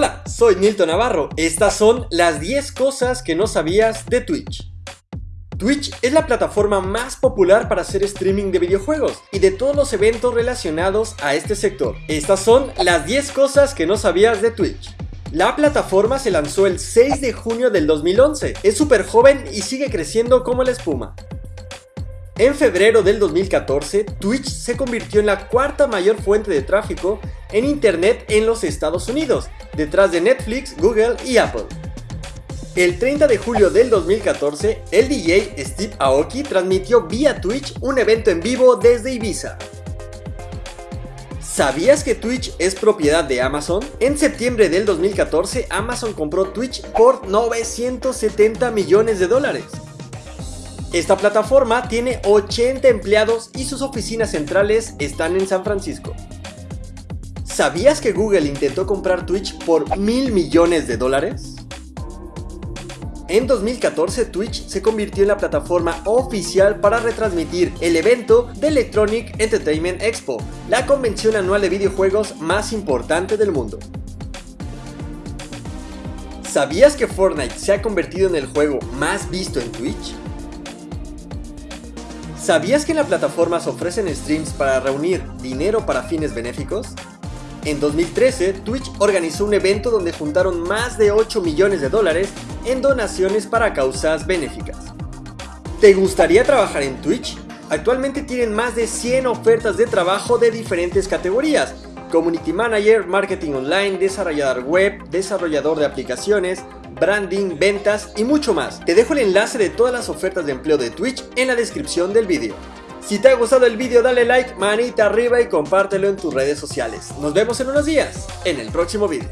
Hola, soy Nilton Navarro. Estas son las 10 cosas que no sabías de Twitch. Twitch es la plataforma más popular para hacer streaming de videojuegos y de todos los eventos relacionados a este sector. Estas son las 10 cosas que no sabías de Twitch. La plataforma se lanzó el 6 de junio del 2011, es súper joven y sigue creciendo como la espuma. En febrero del 2014, Twitch se convirtió en la cuarta mayor fuente de tráfico en Internet en los Estados Unidos, detrás de Netflix, Google y Apple. El 30 de julio del 2014, el DJ Steve Aoki transmitió vía Twitch un evento en vivo desde Ibiza. ¿Sabías que Twitch es propiedad de Amazon? En septiembre del 2014, Amazon compró Twitch por 970 millones de dólares. Esta plataforma tiene 80 empleados y sus oficinas centrales están en San Francisco. ¿Sabías que Google intentó comprar Twitch por mil millones de dólares? En 2014 Twitch se convirtió en la plataforma oficial para retransmitir el evento de Electronic Entertainment Expo, la convención anual de videojuegos más importante del mundo. ¿Sabías que Fortnite se ha convertido en el juego más visto en Twitch? ¿Sabías que en la plataforma se ofrecen streams para reunir dinero para fines benéficos? En 2013, Twitch organizó un evento donde juntaron más de 8 millones de dólares en donaciones para causas benéficas. ¿Te gustaría trabajar en Twitch? Actualmente tienen más de 100 ofertas de trabajo de diferentes categorías, Community Manager, Marketing Online, Desarrollador Web, Desarrollador de Aplicaciones, branding, ventas y mucho más. Te dejo el enlace de todas las ofertas de empleo de Twitch en la descripción del vídeo. Si te ha gustado el vídeo dale like, manita arriba y compártelo en tus redes sociales. Nos vemos en unos días, en el próximo vídeo.